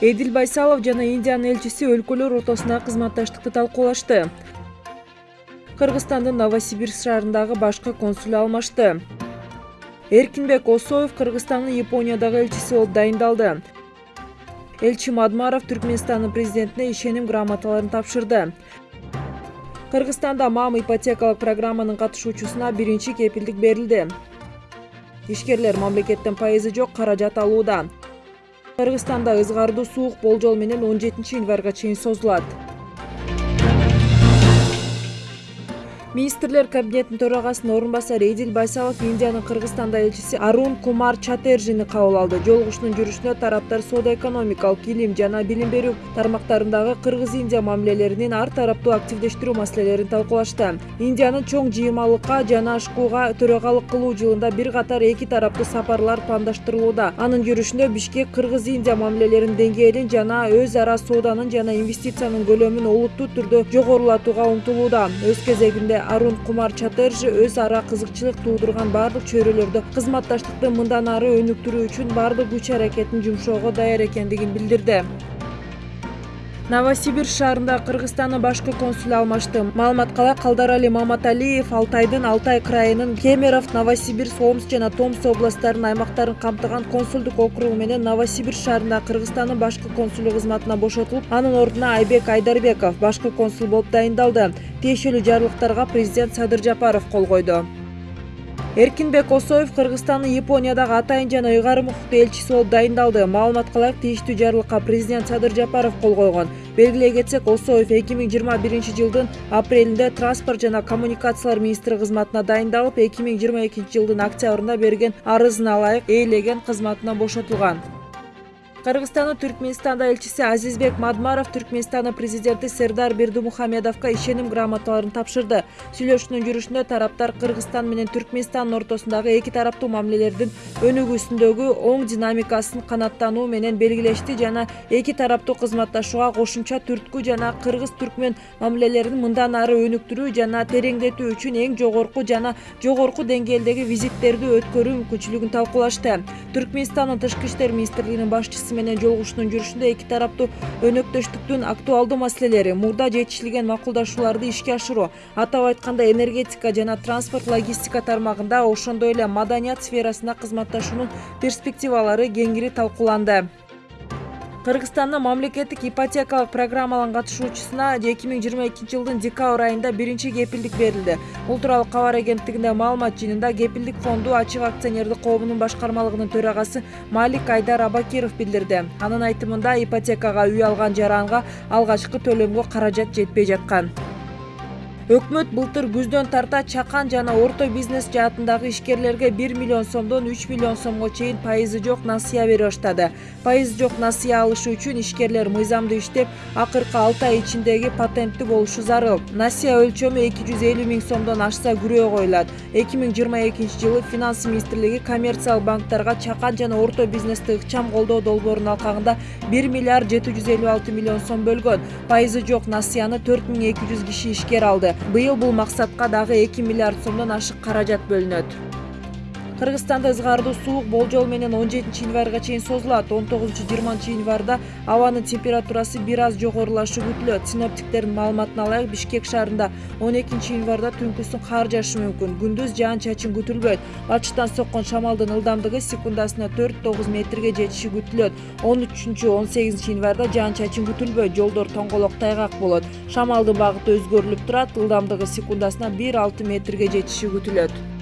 эдил байсалов жана индиянын элчиси өлкөлөр ортосундагы кызматташтыкты талкуулашты. Кыргызстандын новосибирск шаарындагы башкы консулу алмашты. Эркинбек осоев кыргызстандын япониядагы элчиси болуп дайындалды. Элчи мадмаров түркмөнстандын президентине ишеним грамоталарын тапшырды. Кыргызстанда мам ипотекалык программанын катышуучусуна биринчи кепилдик берилди. Ишкерлер мамлекеттен пайызы жок каражат алууда кыргызстанда ызгардуу суук болжол менен он жетинчи январга чейин созулат министрлер кабинетинин төрагасынын орун басары эдил байсалов индиянын кыргызстанда элчиси арун кумар чатержини кабыл алды. Жолугушуунун жүрүшүндө тараптар соода экономикалык илим жана билим берүү тармактарындагы кыргыз индия мамилелеринин ар тараптуу активдештирүү маселелерин талкуулашты. Индиянын чоң жыйырмалыкка жана ашкууга төрагалык кылуу жылында бир катар эки тараптуу сапарлар пландаштырылууда анын жүрүшүндө бишкек кыргыз индия мамилелеринин деңгээлин жана өз ара сооданын жана инвестициянын көлөмүн олуттуу түрдө жогорулатууга умтулууда. Өз кезегинде арун кумар чатержи өз ара кызыкчылык туудурган баардык чөйрөлөрдө кызматташтыкты мындан ары өнүктүрүү үчүн баардык күч аракетин жумшоого даяр экендигин билдирди новосибирск шаарында кыргызстандын башкы консулу алмашты маалыматка ылайык калдарали маматалиев алтайдын алтай крайынын кемерово новосибирск омск жана томск областтарынын аймактарын камтыган консулдук округу менен новосибирск шаарындагы кыргызстандын башкы консулу кызматына бошотулуп анын ордуна айбек айдарбеков башкы консул болуп дайындалды. Тиешелүү жарлыктарга президент садыр жапаров кол койду эркинбек осоев кыргызстандын япониядагы атайын жана ыйгарым укуктуу элчиси болуп дайындалды. Маалыматка ылайык тиештүү жарлыкка президент садыр жапаров кол койгон. Белгилей кетсек осоев эки миң жыйырма биринчи жылдын апрелинде транспорт жана коммуникациялар министри кызматына дайындалып эки миң жыйырма экинчи жылдын октябрында берген арызына ылайык ээлеген кызматынан бошотулган кыргызстандын түркмөнстанда элчиси азизбек мадмаров түркмөнстандын президенти сердар бердимухамедовго ишеним грамоталарын тапшырды. Сүйлөшүүнүн жүрүшүндө тараптар кыргызстан менен түркмөнстандын ортосундагы эки тараптуу мамилелердин өнүгүүсүндөгү оң динамикасын канааттануу менен белгилешти жана эки тараптуу кызматташууга кошумча түрткү жана кыргыз түркмөн мамилелерин мындан ары өнүктүрүү жана тереңдетүү үчүн эң жогорку жана жогорку деңгээлдеги визиттерди өткөрүү мүмкүнчүлүгүн талкуулашты. Түркмөнстандын тышкы иштер министрлигинин башчысы менен жолугушуунун жүрүшүндө эки тараптуу өнөктөштүктүн актуалдуу маселелери. Мурда жетишилген макулдашууларды ишке ашыруу атап айтканда энергетика жана транспорт логистика тармагында ошондой эле маданият сферасында кызматташуунун перспективалары кеңири талкууланды кыргызстандын мамлекеттик ипотекалык программаларынын катышуучусуна эки миң жыйырма экинчи жылдын декабрь айында биринчи кепилдик берилди. Бул тууралуу кабар агенттигинде маалымат жыйынында кепилдик фонду ачык акционердик коомунун башкармалыгынын төрагасы малик айдар абакиров билдирди. Анын айтымында ипотекага үй алган жаранга алгачкы төлөмгө каражат жетпей жаткан өкмөт былтыр күздөн тарта чакан жана орто бизнес жаатындагы ишкерлерге бир миллион сомдон үч миллион сомго чейин пайызы жок насыя бере баштады. Пайызы жок насыя алышы үчүн ишкерлер мыйзамдуу иштеп акыркы алты ай ичиндеги патенттүү болушу зарыл. Насыя өлчөмү эки жүз элүү миң сомдон ашса күрөө коюлат. Эки миң жыйырма экинчи жылы финанс министрлиги коммерциялык банктарга чакан жана орто бизнести ыкчам колдоо долбоорунун алкагында бир миллиард жети жүз элүү алты миллион сом бөлгөн. Пайызы жок насыяны төрт миң эки жүз киши ишкер алды. Быйыл бул максатка дагы эки миллиард сомдон ашык каражат бөлүнөт кыргызстанда ызгардуу суук болжол менен он жетинчи январга чейин созулат. Он тогузунчу жыйырманчы январда абанын температурасы бир аз жогорулашы күтүлөт синоптиктердин маалыматына ылайык бишкек шаарында он экинчи январда түнкүсүн кар жаашы мүмкүн. Күндүз жаан чачын күтүлбөйт. Башкычтан соккон шамалдын ылдамдыгы секундасына төрт тогуз метрге жетиши күтүлөт он үчүнчү он сегизинчи январда жаан чачын күтүлбөйт. Жолдор тоңголок тайгак болот. Шамалдын багыты өзгөрүлүп турат. Ылдамдыгы секундасына бир алты метрге жетиши күтүлөт